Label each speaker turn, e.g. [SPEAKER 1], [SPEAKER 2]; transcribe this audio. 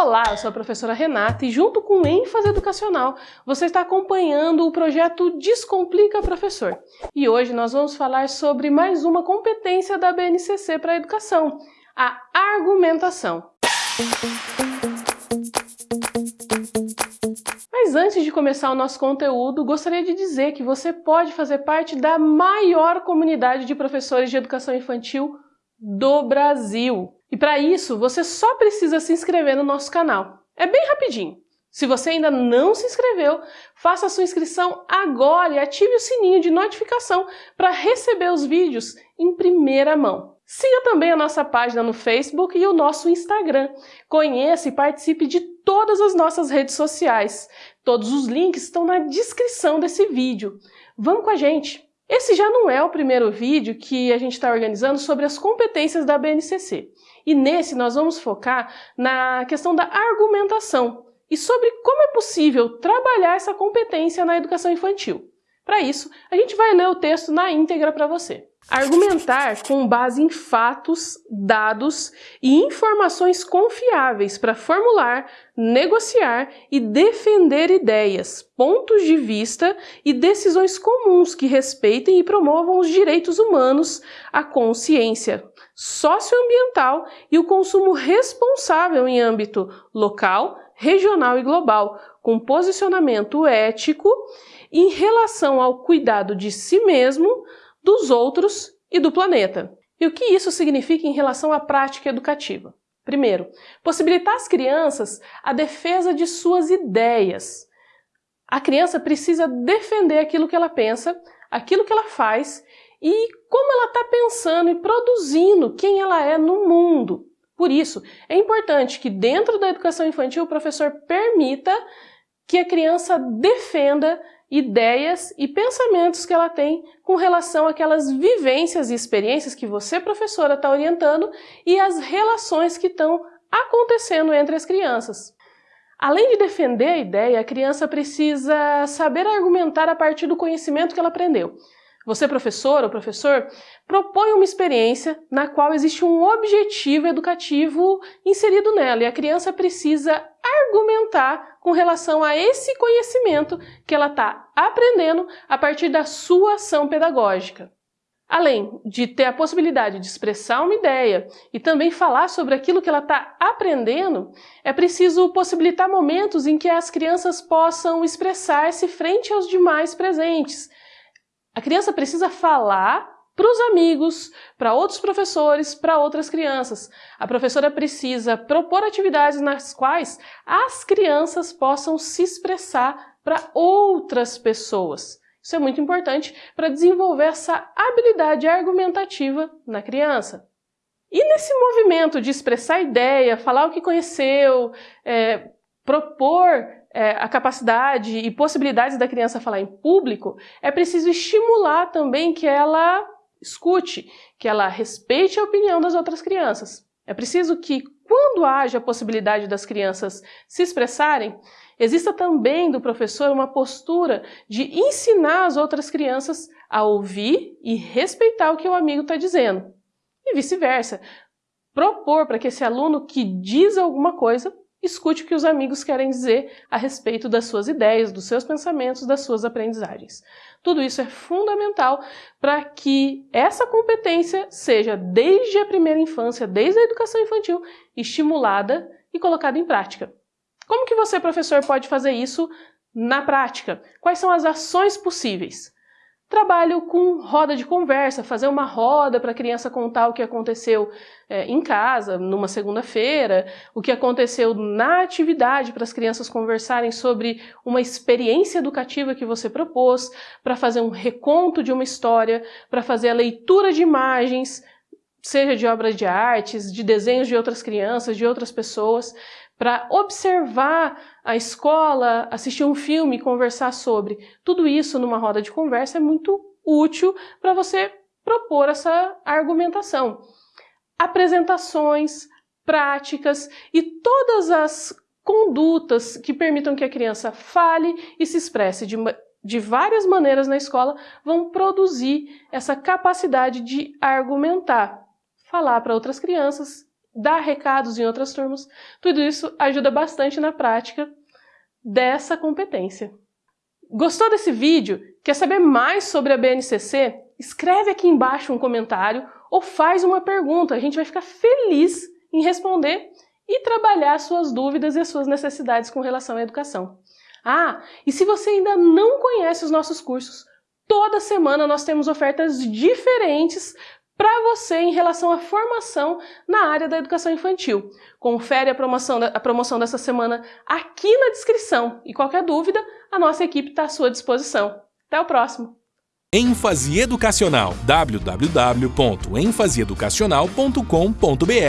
[SPEAKER 1] Olá, eu sou a professora Renata e junto com ênfase educacional você está acompanhando o projeto Descomplica Professor. E hoje nós vamos falar sobre mais uma competência da BNCC para a educação, a argumentação. Mas antes de começar o nosso conteúdo, gostaria de dizer que você pode fazer parte da maior comunidade de professores de educação infantil do Brasil. E para isso, você só precisa se inscrever no nosso canal. É bem rapidinho. Se você ainda não se inscreveu, faça a sua inscrição agora e ative o sininho de notificação para receber os vídeos em primeira mão. Siga também a nossa página no Facebook e o nosso Instagram. Conheça e participe de todas as nossas redes sociais. Todos os links estão na descrição desse vídeo. Vamos com a gente! Esse já não é o primeiro vídeo que a gente está organizando sobre as competências da BNCC. E nesse nós vamos focar na questão da argumentação e sobre como é possível trabalhar essa competência na educação infantil. Para isso, a gente vai ler o texto na íntegra para você. Argumentar com base em fatos, dados e informações confiáveis para formular, negociar e defender ideias, pontos de vista e decisões comuns que respeitem e promovam os direitos humanos, a consciência socioambiental e o consumo responsável em âmbito local, regional e global, com posicionamento ético em relação ao cuidado de si mesmo, dos outros e do planeta. E o que isso significa em relação à prática educativa? Primeiro, possibilitar às crianças a defesa de suas ideias. A criança precisa defender aquilo que ela pensa, aquilo que ela faz e como ela está pensando e produzindo quem ela é no mundo. Por isso, é importante que dentro da educação infantil o professor permita que a criança defenda ideias e pensamentos que ela tem com relação àquelas vivências e experiências que você, professora, está orientando e as relações que estão acontecendo entre as crianças. Além de defender a ideia, a criança precisa saber argumentar a partir do conhecimento que ela aprendeu. Você, professor ou professor, propõe uma experiência na qual existe um objetivo educativo inserido nela e a criança precisa argumentar com relação a esse conhecimento que ela está aprendendo a partir da sua ação pedagógica. Além de ter a possibilidade de expressar uma ideia e também falar sobre aquilo que ela está aprendendo, é preciso possibilitar momentos em que as crianças possam expressar-se frente aos demais presentes, a criança precisa falar para os amigos, para outros professores, para outras crianças. A professora precisa propor atividades nas quais as crianças possam se expressar para outras pessoas. Isso é muito importante para desenvolver essa habilidade argumentativa na criança. E nesse movimento de expressar ideia, falar o que conheceu, é, propor é, a capacidade e possibilidades da criança falar em público, é preciso estimular também que ela escute, que ela respeite a opinião das outras crianças. É preciso que, quando haja a possibilidade das crianças se expressarem, exista também do professor uma postura de ensinar as outras crianças a ouvir e respeitar o que o amigo está dizendo. E vice-versa. Propor para que esse aluno que diz alguma coisa escute o que os amigos querem dizer a respeito das suas ideias, dos seus pensamentos, das suas aprendizagens. Tudo isso é fundamental para que essa competência seja, desde a primeira infância, desde a educação infantil, estimulada e colocada em prática. Como que você, professor, pode fazer isso na prática? Quais são as ações possíveis? Trabalho com roda de conversa, fazer uma roda para a criança contar o que aconteceu é, em casa, numa segunda-feira, o que aconteceu na atividade para as crianças conversarem sobre uma experiência educativa que você propôs, para fazer um reconto de uma história, para fazer a leitura de imagens, seja de obras de artes, de desenhos de outras crianças, de outras pessoas, para observar a escola, assistir um filme, conversar sobre. Tudo isso numa roda de conversa é muito útil para você propor essa argumentação. Apresentações, práticas e todas as condutas que permitam que a criança fale e se expresse de, de várias maneiras na escola vão produzir essa capacidade de argumentar, falar para outras crianças dar recados em outras turmas. Tudo isso ajuda bastante na prática dessa competência. Gostou desse vídeo? Quer saber mais sobre a BNCC? Escreve aqui embaixo um comentário ou faz uma pergunta. A gente vai ficar feliz em responder e trabalhar suas dúvidas e as suas necessidades com relação à educação. Ah, e se você ainda não conhece os nossos cursos, toda semana nós temos ofertas diferentes para você em relação à formação na área da educação infantil. Confere a promoção, a promoção dessa semana aqui na descrição e qualquer dúvida, a nossa equipe está à sua disposição. Até o próximo!
[SPEAKER 2] ênfase educacional www.enfaseeducacional.com.br